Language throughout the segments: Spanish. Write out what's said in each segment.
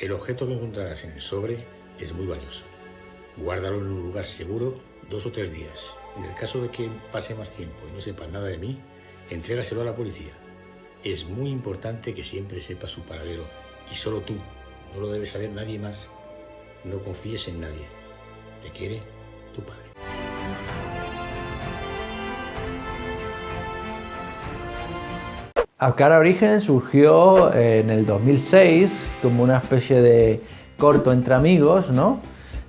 El objeto que encontrarás en el sobre es muy valioso. Guárdalo en un lugar seguro dos o tres días. En el caso de que pase más tiempo y no sepas nada de mí, entrégaselo a la policía. Es muy importante que siempre sepas su paradero y solo tú. No lo debe saber nadie más. No confíes en nadie. Te quiere tu padre. Cara Origen surgió en el 2006 como una especie de corto entre amigos, ¿no?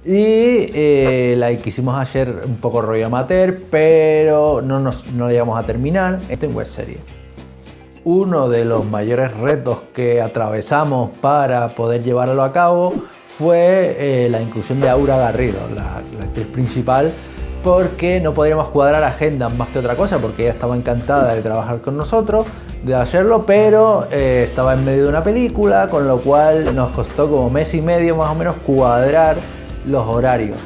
Y eh, la quisimos hacer un poco rollo amateur, pero no, nos, no llegamos a terminar. Esto en web serie. Uno de los mayores retos que atravesamos para poder llevarlo a cabo fue eh, la inclusión de Aura Garrido, la actriz principal, porque no podíamos cuadrar agendas más que otra cosa, porque ella estaba encantada de trabajar con nosotros, de hacerlo, pero eh, estaba en medio de una película, con lo cual nos costó como mes y medio más o menos cuadrar los horarios.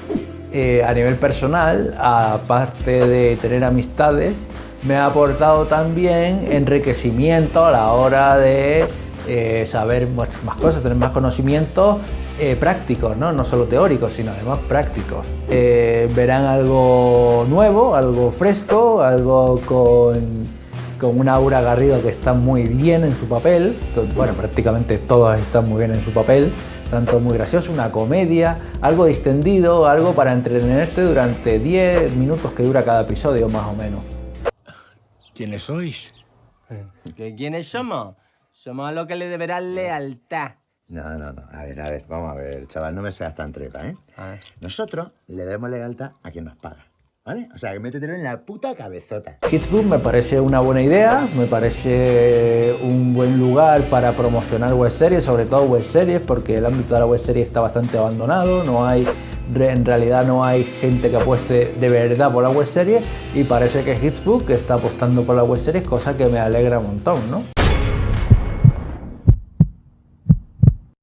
Eh, a nivel personal, aparte de tener amistades, me ha aportado también enriquecimiento a la hora de eh, saber más cosas, tener más conocimientos eh, prácticos, ¿no? no solo teóricos, sino además prácticos. verán algo nuevo, algo fresco, algo con, con una Aura Garrido que está muy bien en su papel, bueno, prácticamente todos están muy bien en su papel, tanto muy gracioso, una comedia, algo distendido, algo para entretenerte durante 10 minutos que dura cada episodio más o menos. ¿Quiénes sois? ¿Que ¿Quiénes somos? Somos a lo que le deberán lealtad. No, no, no. A ver, a ver, vamos a ver, chaval, no me seas tan trepa, ¿eh? Nosotros le debemos lealtad a quien nos paga. ¿Vale? O sea, que métetelo en la puta cabezota. Hitsbook me parece una buena idea, me parece un buen lugar para promocionar web series, sobre todo web series, porque el ámbito de la web serie está bastante abandonado, no hay, en realidad no hay gente que apueste de verdad por la web serie y parece que Hitsbook está apostando por la web series, cosa que me alegra un montón, ¿no?